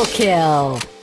Triple kill!